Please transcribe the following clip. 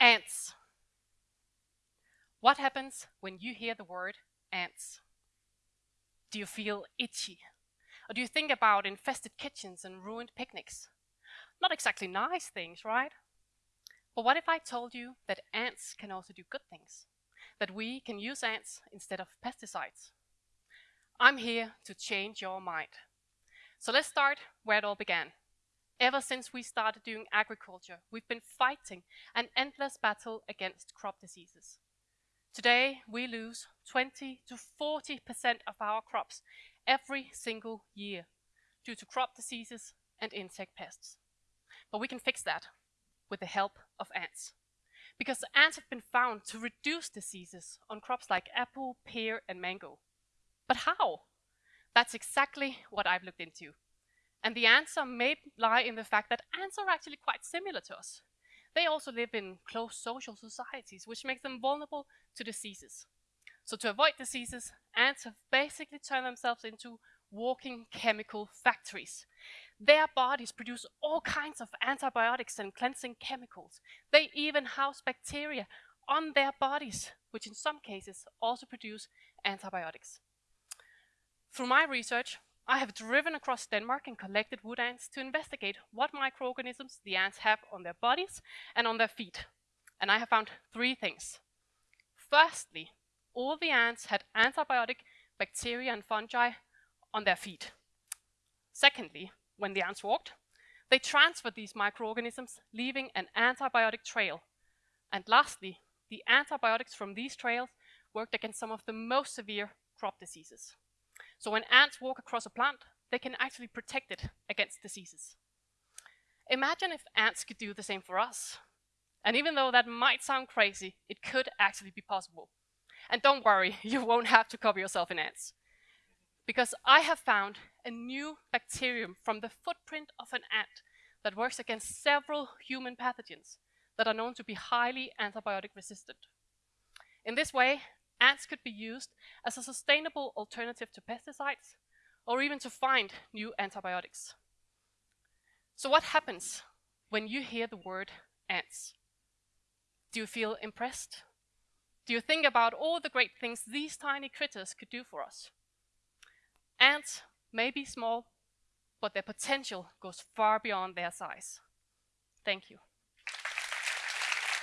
Ants. What happens when you hear the word ants? Do you feel itchy? Or do you think about infested kitchens and ruined picnics? Not exactly nice things, right? But what if I told you that ants can also do good things? That we can use ants instead of pesticides? I'm here to change your mind. So let's start where it all began. Ever since we started doing agriculture, we've been fighting an endless battle against crop diseases. Today, we lose 20 to 40% of our crops every single year due to crop diseases and insect pests. But we can fix that with the help of ants. Because ants have been found to reduce diseases on crops like apple, pear, and mango. But how? That's exactly what I've looked into. And the answer may lie in the fact that ants are actually quite similar to us. They also live in close social societies, which makes them vulnerable to diseases. So to avoid diseases, ants have basically turned themselves into walking chemical factories. Their bodies produce all kinds of antibiotics and cleansing chemicals. They even house bacteria on their bodies, which in some cases also produce antibiotics. Through my research, I have driven across Denmark and collected wood ants to investigate what microorganisms the ants have on their bodies and on their feet. And I have found three things. Firstly, all the ants had antibiotic bacteria and fungi on their feet. Secondly, when the ants walked, they transferred these microorganisms, leaving an antibiotic trail. And lastly, the antibiotics from these trails worked against some of the most severe crop diseases. So when ants walk across a plant, they can actually protect it against diseases. Imagine if ants could do the same for us. And even though that might sound crazy, it could actually be possible. And don't worry, you won't have to cover yourself in ants. Because I have found a new bacterium from the footprint of an ant that works against several human pathogens that are known to be highly antibiotic resistant. In this way, ants could be used as a sustainable alternative to pesticides or even to find new antibiotics. So what happens when you hear the word ants? Do you feel impressed? Do you think about all the great things these tiny critters could do for us? Ants may be small, but their potential goes far beyond their size. Thank you.